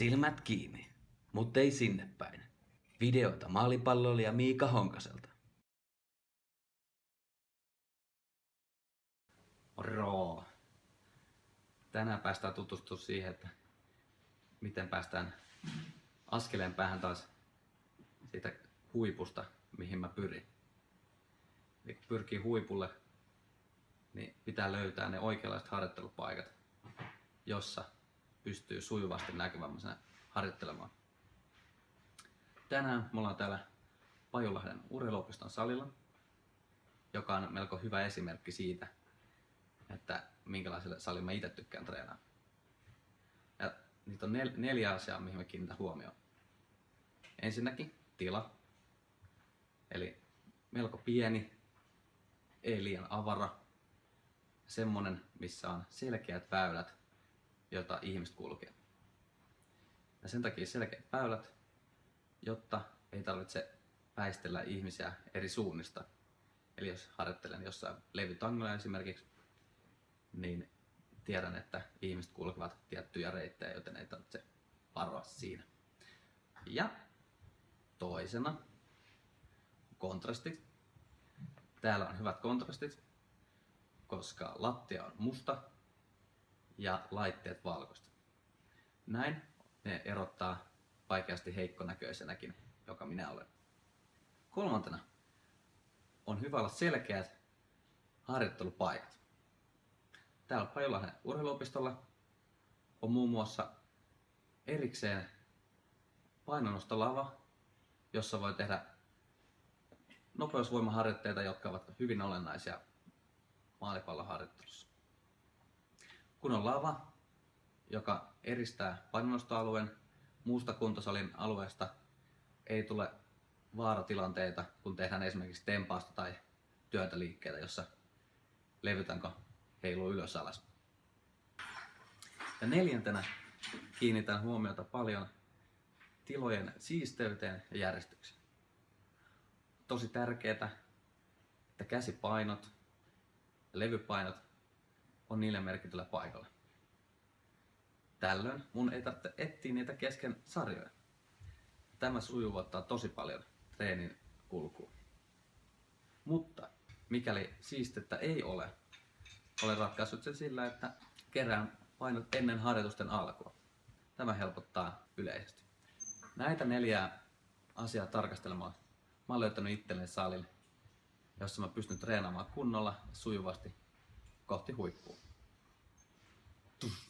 Silmät kiinni, mutta ei sinne päin. Videota maalipalloilija Miika Honkaselta. Moro! Tänään päästään tutustumaan siihen, että miten päästään askeleen päähän taas siitä huipusta, mihin mä pyrin. Eli kun pyrkii huipulle, niin pitää löytää ne oikeanlaiset harjoittelupaikat, jossa pystyy sujuvasti näkyvämmäisenä harjoittelemaan. Tänään me ollaan täällä Pajulahden urheiluopiston salilla, joka on melko hyvä esimerkki siitä, että minkälaiselle salille mä itse tykkään treenaa. Ja niitä on nel- neljä asiaa, mihin mä kiinnitän huomioon. Ensinnäkin tila, eli melko pieni, ei liian avara, semmonen, missä on selkeät väylät, joita ihmiset kulkee. Ja sen takia selkeät väylät, jotta ei tarvitse väistellä ihmisiä eri suunnista. Eli jos harjoittelen jossain levytangolla esimerkiksi, niin tiedän, että ihmiset kulkevat tiettyjä reittejä, joten ei tarvitse varoa siinä. Ja toisena kontrastit. Täällä on hyvät kontrastit, koska lattia on musta ja laitteet valkoista. Näin ne erottaa vaikeasti heikkonäköisenäkin, joka minä olen. Kolmantena on hyvä olla selkeät harjoittelupaikat. Täällä Pajolahden urheiluopistolla on muun muassa erikseen painonnostolava, jossa voi tehdä nopeusvoimaharjoitteita, jotka ovat hyvin olennaisia maalipalloharjoittelussa. Kun on lava, joka eristää painonnostoalueen muusta kuntosalin alueesta, ei tule vaaratilanteita, kun tehdään esimerkiksi tempaasta tai työntöliikkeitä, jossa levytanko heiluu ylös alas. Ja neljäntenä kiinnitän huomiota paljon tilojen siisteyteen ja järjestykseen. Tosi tärkeää, että käsipainot ja levypainot on niille merkityllä paikalla. Tällöin mun ei tarvitse etsiä niitä kesken sarjoja. Tämä sujuvoittaa tosi paljon treenin kulkua. Mutta mikäli siistettä ei ole, olen ratkaissut sen sillä, että kerään painot ennen harjoitusten alkua. Tämä helpottaa yleisesti. Näitä neljää asiaa tarkastelemaan mä oon löytänyt itselleni salin, jossa mä pystyn treenaamaan kunnolla ja Gott, ich hole